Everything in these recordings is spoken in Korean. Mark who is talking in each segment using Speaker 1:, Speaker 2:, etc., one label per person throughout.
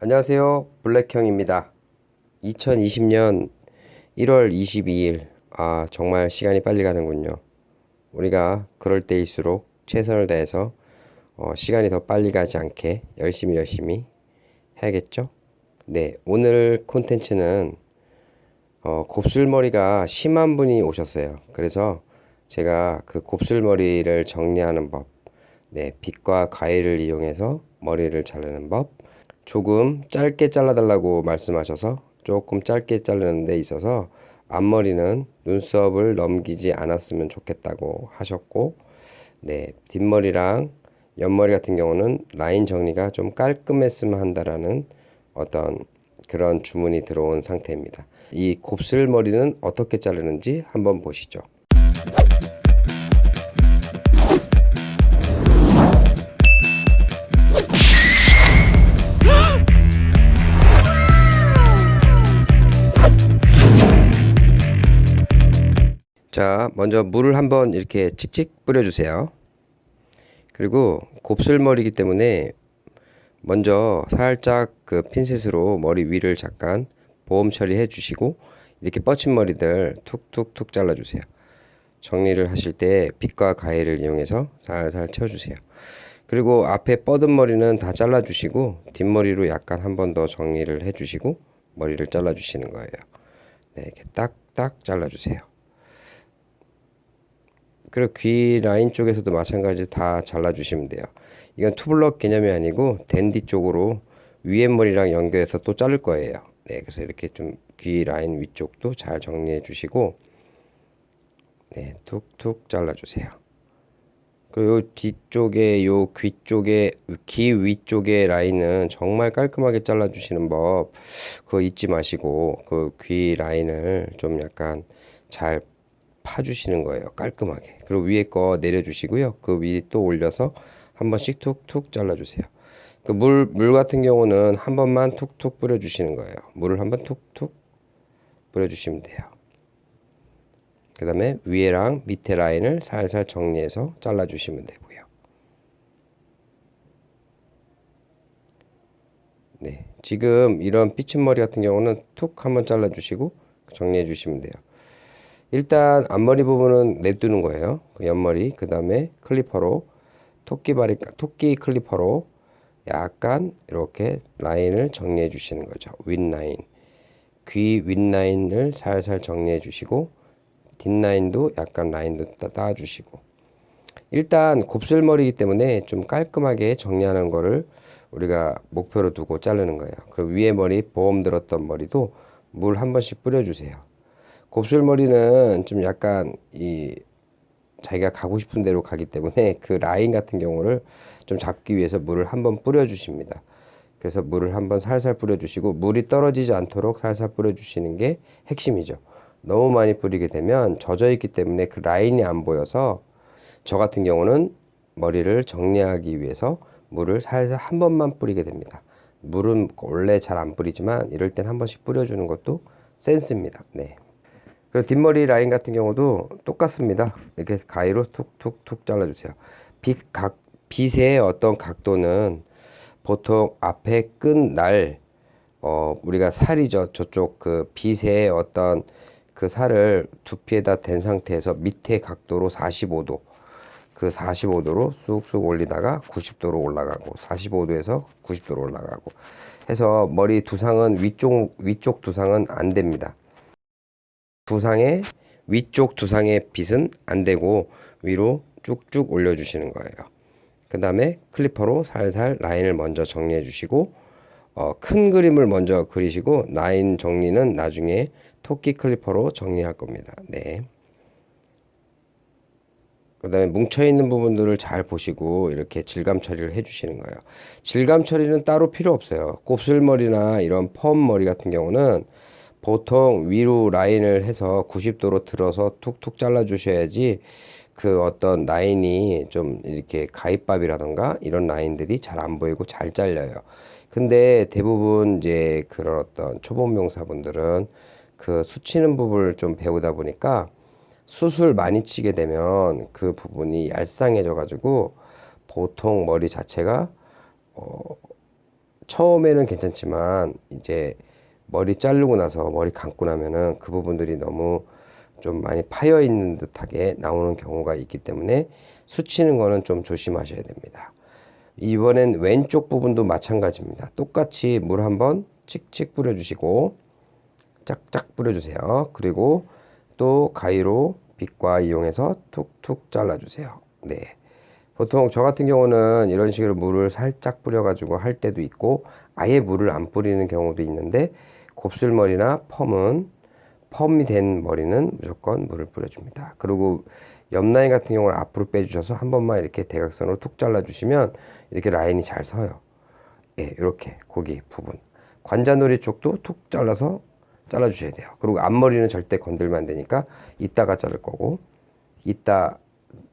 Speaker 1: 안녕하세요. 블랙형입니다. 2020년 1월 22일. 아, 정말 시간이 빨리 가는군요. 우리가 그럴 때일수록 최선을 다해서 어, 시간이 더 빨리 가지 않게 열심히 열심히 해야겠죠? 네, 오늘 콘텐츠는 어, 곱슬머리가 심한 분이 오셨어요. 그래서 제가 그 곱슬머리를 정리하는 법, 네, 빗과 가위를 이용해서 머리를 자르는 법, 조금 짧게 잘라달라고 말씀하셔서 조금 짧게 자르는 데 있어서 앞머리는 눈썹을 넘기지 않았으면 좋겠다고 하셨고 네 뒷머리랑 옆머리 같은 경우는 라인 정리가 좀 깔끔했으면 한다라는 어떤 그런 주문이 들어온 상태입니다. 이 곱슬머리는 어떻게 자르는지 한번 보시죠. 자, 먼저 물을 한번 이렇게 칙칙 뿌려주세요. 그리고 곱슬머리이기 때문에 먼저 살짝 그 핀셋으로 머리 위를 잠깐 보험 처리해 주시고 이렇게 뻗친 머리들 툭툭툭 잘라주세요. 정리를 하실 때 빗과 가위를 이용해서 살살 채워주세요. 그리고 앞에 뻗은 머리는 다 잘라주시고 뒷머리로 약간 한 번 더 정리를 해주시고 머리를 잘라주시는 거예요. 네, 이렇게 딱딱 잘라주세요. 그리고 귀 라인 쪽에서도 마찬가지 다 잘라주시면 돼요. 이건 투블럭 개념이 아니고 댄디 쪽으로 위에 머리랑 연결해서 또 자를 거예요. 네, 그래서 이렇게 좀 귀 라인 위쪽도 잘 정리해 주시고 네, 툭툭 잘라주세요. 그리고 요 뒤쪽에 요 귀 쪽에 귀 위쪽에 라인은 정말 깔끔하게 잘라주시는 법 그거 잊지 마시고 그 귀 라인을 좀 약간 잘 파주시는 거예요. 깔끔하게. 그리고 위에 거 내려주시고요. 그 위에 또 올려서 한 번씩 툭툭 잘라주세요. 그 물, 물 같은 경우는 한 번만 툭툭 뿌려주시는 거예요. 물을 한 번 툭툭 뿌려주시면 돼요. 그 다음에 위에랑 밑에 라인을 살살 정리해서 잘라주시면 되고요. 네, 지금 이런 삐친 머리 같은 경우는 툭 한번 잘라주시고 정리해 주시면 돼요. 일단 앞머리 부분은 냅두는 거예요. 그 옆머리 그 다음에 클리퍼로 토끼바리 토끼 클리퍼로 약간 이렇게 라인을 정리해 주시는 거죠. 윗라인 귀 윗라인을 살살 정리해 주시고 뒷라인도 약간 라인도 따 주시고 일단 곱슬머리이기 때문에 좀 깔끔하게 정리하는 거를 우리가 목표로 두고 자르는 거예요. 그리고 위에 머리 보험 들었던 머리도 물 한 번씩 뿌려주세요. 곱슬머리는 좀 약간 이 자기가 가고 싶은 대로 가기 때문에 그 라인 같은 경우를 좀 잡기 위해서 물을 한번 뿌려 주십니다. 그래서 물을 한번 살살 뿌려 주시고 물이 떨어지지 않도록 살살 뿌려 주시는 게 핵심이죠. 너무 많이 뿌리게 되면 젖어 있기 때문에 그 라인이 안 보여서 저 같은 경우는 머리를 정리하기 위해서 물을 살살 한 번만 뿌리게 됩니다. 물은 원래 잘 안 뿌리지만 이럴 땐 한 번씩 뿌려주는 것도 센스입니다. 네. 그리고 뒷머리 라인 같은 경우도 똑같습니다. 이렇게 가위로 툭툭툭 잘라주세요. 빛 각, 빛의 어떤 각도는 보통 앞에 끈날 어, 우리가 살이죠. 저쪽 그 빛의 어떤 그 살을 두피에다 댄 상태에서 밑에 각도로 45도 그 45도로 쑥쑥 올리다가 90도로 올라가고 45도에서 90도로 올라가고 해서 머리 두상은 위쪽 위쪽 두상은 안 됩니다. 두상의 위쪽 두상의 빗은 안 되고 위로 쭉쭉 올려주시는 거예요. 그 다음에 클리퍼로 살살 라인을 먼저 정리해 주시고 어, 큰 그림을 먼저 그리시고 라인 정리는 나중에 토끼 클리퍼로 정리할 겁니다. 네. 그 다음에 뭉쳐있는 부분들을 잘 보시고 이렇게 질감 처리를 해주시는 거예요. 질감 처리는 따로 필요 없어요. 곱슬머리나 이런 펌 머리 같은 경우는 보통 위로 라인을 해서 90도로 들어서 툭툭 잘라 주셔야지 그 어떤 라인이 좀 이렇게 가위밥이라던가 이런 라인들이 잘 안 보이고 잘 잘려요. 근데 대부분 이제 그런 어떤 초보 명사분들은 그 수치는 부분을 좀 배우다 보니까 수술 많이 치게 되면 그 부분이 얄쌍해져 가지고 보통 머리 자체가 어 처음에는 괜찮지만 이제 머리 자르고 나서 머리 감고 나면은 그 부분들이 너무 좀 많이 파여 있는 듯하게 나오는 경우가 있기 때문에 수치는 거는 좀 조심하셔야 됩니다. 이번엔 왼쪽 부분도 마찬가지입니다. 똑같이 물 한번 칙칙 뿌려주시고 짝짝 뿌려주세요. 그리고 또 가위로 빗과 이용해서 툭툭 잘라주세요. 네. 보통 저 같은 경우는 이런 식으로 물을 살짝 뿌려 가지고 할 때도 있고 아예 물을 안 뿌리는 경우도 있는데 곱슬머리나 펌은 펌이 된 머리는 무조건 물을 뿌려줍니다. 그리고 옆라인 같은 경우는 앞으로 빼주셔서 한 번만 이렇게 대각선으로 툭 잘라주시면 이렇게 라인이 잘 서요. 예, 이렇게 고기 부분. 관자놀이 쪽도 툭 잘라서 잘라주셔야 돼요. 그리고 앞머리는 절대 건들면 안 되니까 이따가 자를 거고 이따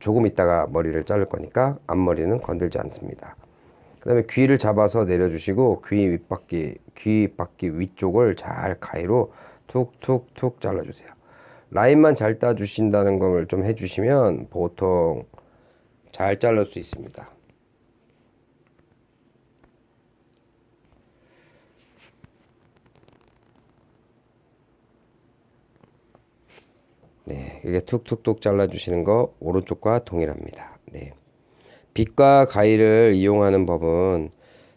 Speaker 1: 조금 있다가 머리를 자를 거니까 앞머리는 건들지 않습니다. 그 다음에 귀를 잡아서 내려주시고 귀 윗바퀴, 귀 바퀴 위쪽을 잘 가위로 툭툭툭 잘라주세요. 라인만 잘 따주신다는 걸 좀 해주시면 보통 잘 자를 수 있습니다. 네, 이렇게 툭툭툭 잘라주시는 거 오른쪽과 동일합니다. 네. 빗과 가위를 이용하는 법은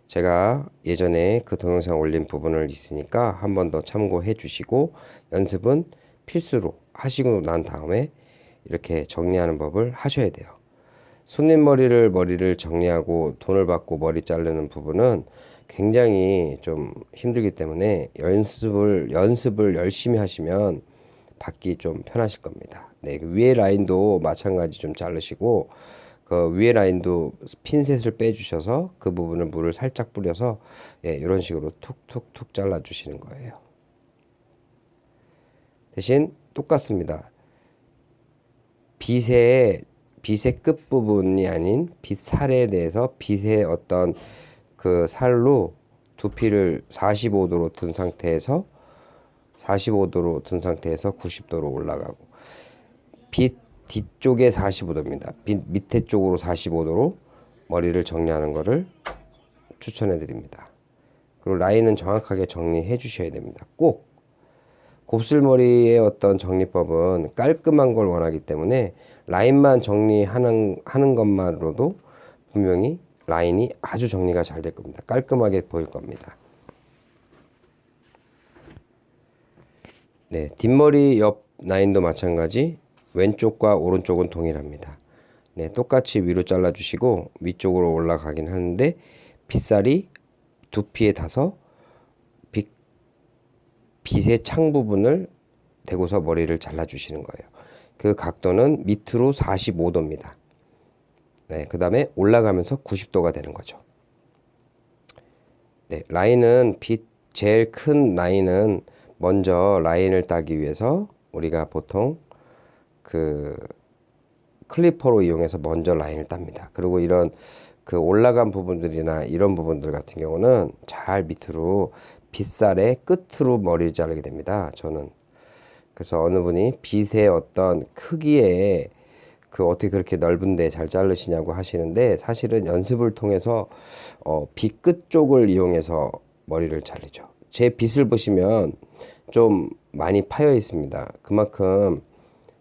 Speaker 1: 제가 예전에 그 동영상 올린 부분을 있으니까 한 번 더 참고해 주시고 연습은 필수로 하시고 난 다음에 이렇게 정리하는 법을 하셔야 돼요. 손님 머리를 머리를 정리하고 돈을 받고 머리 자르는 부분은 굉장히 좀 힘들기 때문에 연습을 연습을 열심히 하시면 받기 좀 편하실 겁니다. 네, 그 위에 라인도 마찬가지 좀 자르시고 그 위에 라인도 핀셋을 빼주셔서 그 부분을 물을 살짝 뿌려서 예, 이런 식으로 툭툭툭 잘라주시는 거예요. 대신 똑같습니다. 빗의 빗의 끝 부분이 아닌 빗살에 대해서 빗의 어떤 그 살로 두피를 45도로 든 상태에서 45도로 든 상태에서 90도로 올라가고 빛 뒤쪽에 45도입니다. 빛 밑에 쪽으로 45도로 머리를 정리하는 것을 추천해 드립니다. 그리고 라인은 정확하게 정리해 주셔야 됩니다. 꼭 곱슬머리의 어떤 정리법은 깔끔한 걸 원하기 때문에 라인만 정리하는 하는 것만으로도 분명히 라인이 아주 정리가 잘 될 겁니다. 깔끔하게 보일 겁니다. 네, 뒷머리 옆 라인도 마찬가지 왼쪽과 오른쪽은 동일합니다. 네, 똑같이 위로 잘라주시고 위쪽으로 올라가긴 하는데 빗살이 두피에 닿아서 빛, 빛의 창 부분을 대고서 머리를 잘라주시는 거예요. 그 각도는 밑으로 45도입니다. 네, 그 다음에 올라가면서 90도가 되는 거죠. 네, 라인은 빛 제일 큰 라인은 먼저 라인을 따기 위해서 우리가 보통 그 클리퍼로 이용해서 먼저 라인을 땁니다. 그리고 이런 그 올라간 부분들이나 이런 부분들 같은 경우는 잘 밑으로 빗살의 끝으로 머리를 자르게 됩니다. 저는 그래서 어느 분이 빗의 어떤 크기에 그 어떻게 그렇게 넓은데 잘 자르시냐고 하시는데 사실은 연습을 통해서 어, 빗 끝 쪽을 이용해서 머리를 자르죠. 제 빗을 보시면 좀 많이 파여 있습니다. 그만큼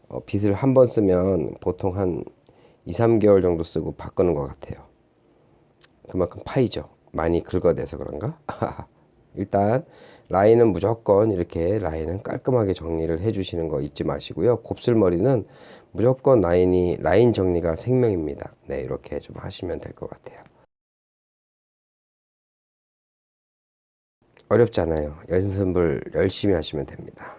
Speaker 1: 어, 빗을 한 번 쓰면 보통 한 2, 3개월 정도 쓰고 바꾸는 것 같아요. 그만큼 파이죠. 많이 긁어내서 그런가? 일단 라인은 무조건 이렇게 라인은 깔끔하게 정리를 해주시는 거 잊지 마시고요. 곱슬머리는 무조건 라인이 라인 정리가 생명입니다. 네, 이렇게 좀 하시면 될 것 같아요. 어렵지 않아요. 연습을 열심히 하시면 됩니다.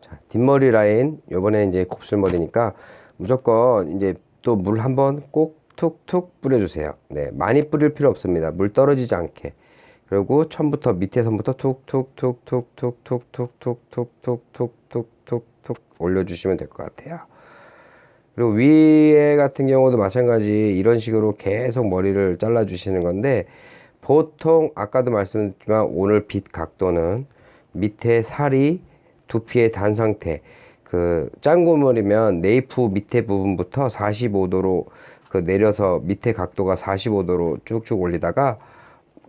Speaker 1: 자, 뒷머리 라인 요번에 이제 곱슬머리니까 무조건 이제 또 물 한번 꼭 툭툭 뿌려주세요. 네, 많이 뿌릴 필요 없습니다. 물 떨어지지 않게. 그리고 처음부터 밑에 선부터 툭툭툭툭툭툭툭툭툭툭툭툭툭툭툭 올려주시면 될 것 같아요. 그리고 위에 같은 경우도 마찬가지 이런 식으로 계속 머리를 잘라 주시는 건데 보통 아까도 말씀드렸지만 오늘 빛 각도는 밑에 살이 두피의 단 상태 그 짱구머리면 네이프 밑에 부분부터 45도로 그 내려서 밑에 각도가 45도로 쭉쭉 올리다가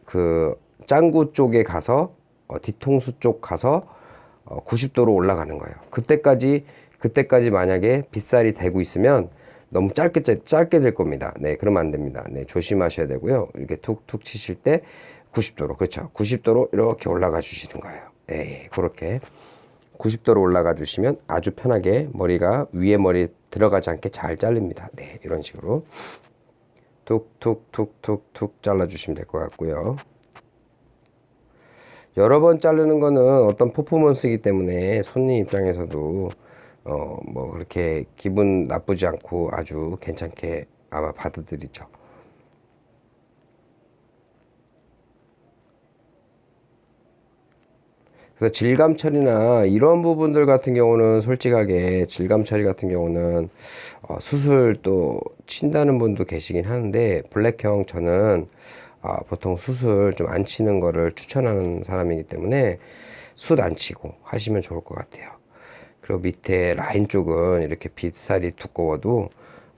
Speaker 1: 그 짱구 쪽에 가서 어, 뒤통수 쪽 가서 어, 90도로 올라가는 거예요. 그때까지 그때까지 만약에 빗살이 되고 있으면 너무 짧게 짧- 짧게 될 겁니다. 네, 그러면 안 됩니다. 네, 조심하셔야 되고요. 이렇게 툭툭 치실 때 90도로 그렇죠. 90도로 이렇게 올라가 주시는 거예요. 네, 그렇게 90도로 올라가 주시면 아주 편하게 머리가 위에 머리 들어가지 않게 잘 잘립니다. 네, 이런 식으로 툭툭툭툭툭 잘라 주시면 될 것 같고요. 여러 번 자르는 거는 어떤 퍼포먼스이기 때문에 손님 입장에서도 어 뭐 그렇게 기분 나쁘지 않고 아주 괜찮게 아마 받아들이죠. 그래서 질감 처리나 이런 부분들 같은 경우는 솔직하게 질감 처리 같은 경우는 어, 수술 또 친다는 분도 계시긴 하는데 블랙형 저는 아, 보통 수술 좀 안 치는 거를 추천하는 사람이기 때문에 숱 안 치고 하시면 좋을 것 같아요. 그리고 밑에 라인 쪽은 이렇게 빗살이 두꺼워도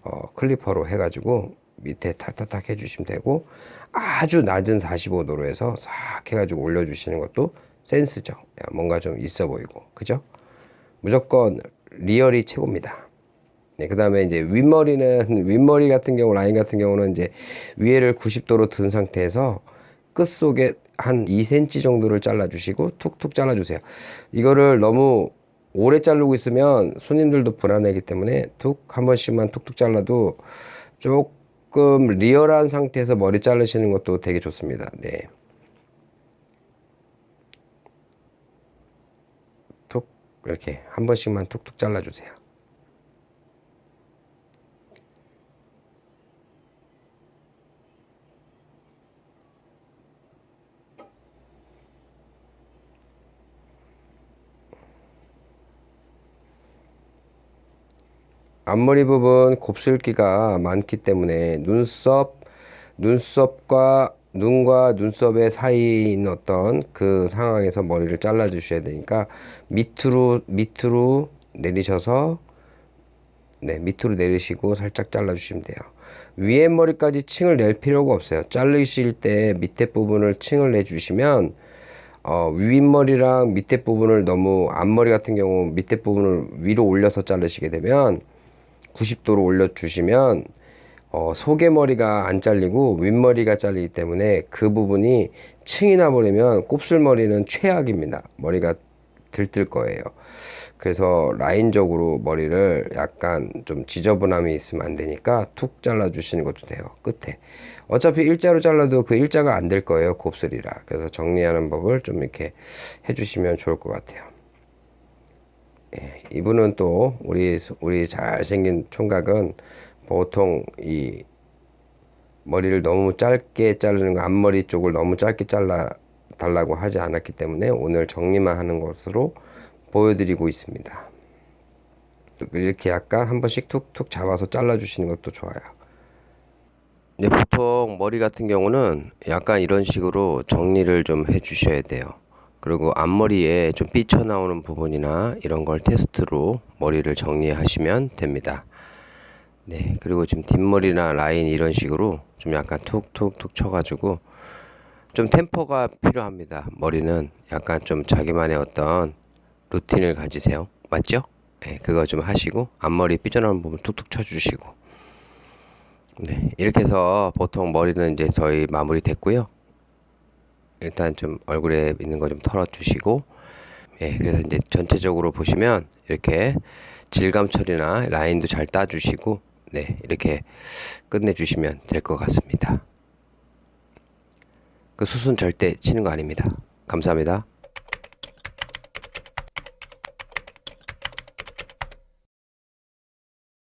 Speaker 1: 어, 클리퍼로 해가지고 밑에 탁탁탁 해주시면 되고 아주 낮은 45도로 해서 싹 해가지고 올려주시는 것도 센스죠. 야, 뭔가 좀 있어 보이고 그죠? 무조건 리얼이 최고입니다. 네, 그 다음에 이제 윗머리는, 윗머리 같은 경우, 라인 같은 경우는 이제 위에를 90도로 든 상태에서 끝 속에 한 2cm 정도를 잘라 주시고 툭툭 잘라 주세요. 이거를 너무 오래 자르고 있으면 손님들도 불안하기 때문에 툭 한 번씩만 툭툭 잘라도 조금 리얼한 상태에서 머리 자르시는 것도 되게 좋습니다. 네. 툭 이렇게 한 번씩만 툭툭 잘라 주세요. 앞머리 부분 곱슬기가 많기 때문에 눈썹, 눈썹과 눈과 눈썹의 있는 어떤 그 상황에서 머리를 잘라 주셔야 되니까 밑으로 밑으로 내리셔서 네, 밑으로 내리시고 살짝 잘라 주시면 돼요. 위에 머리까지 층을 낼 필요가 없어요. 자르실 때 밑에 부분을 층을 내 주시면 어, 윗머리랑 밑에 부분을 너무 앞머리 같은 경우 밑에 부분을 위로 올려서 자르시게 되면 90도로 올려주시면 어, 속에머리가 안 잘리고 윗머리가 잘리기 때문에 그 부분이 층이 나버리면 곱슬머리는 최악입니다. 머리가 들뜰 거예요. 그래서 라인적으로 머리를 약간 좀 지저분함이 있으면 안 되니까 툭 잘라 주시는 것도 돼요. 끝에. 어차피 일자로 잘라도 그 일자가 안 될 거예요. 곱슬이라. 그래서 정리하는 법을 좀 이렇게 해주시면 좋을 것 같아요. 예, 이분은 또 우리 우리 잘생긴 총각은 보통 이 머리를 너무 짧게 자르는 거 앞머리 쪽을 너무 짧게 잘라 달라고 하지 않았기 때문에 오늘 정리만 하는 것으로 보여드리고 있습니다. 이렇게 약간 한 번씩 툭툭 잡아서 잘라 주시는 것도 좋아요. 네, 보통 머리 같은 경우는 약간 이런 식으로 정리를 좀 해 주셔야 돼요. 그리고 앞머리에 좀 삐쳐나오는 부분이나 이런 걸 테스트로 머리를 정리하시면 됩니다. 네, 그리고 지금 뒷머리나 라인 이런 식으로 좀 약간 툭툭툭 쳐가지고 좀 템포가 필요합니다. 머리는 약간 좀 자기만의 어떤 루틴을 가지세요. 맞죠? 네, 그거 좀 하시고 앞머리 삐져나오는 부분 툭툭 쳐주시고 네, 이렇게 해서 보통 머리는 이제 저희 마무리 됐고요. 일단 좀 얼굴에 있는 거 좀 털어주시고 예, 그래서 이제 전체적으로 보시면 이렇게 질감 처리나 라인도 잘 따주시고 네, 이렇게 끝내주시면 될 것 같습니다. 그 수순 절대 치는 거 아닙니다. 감사합니다.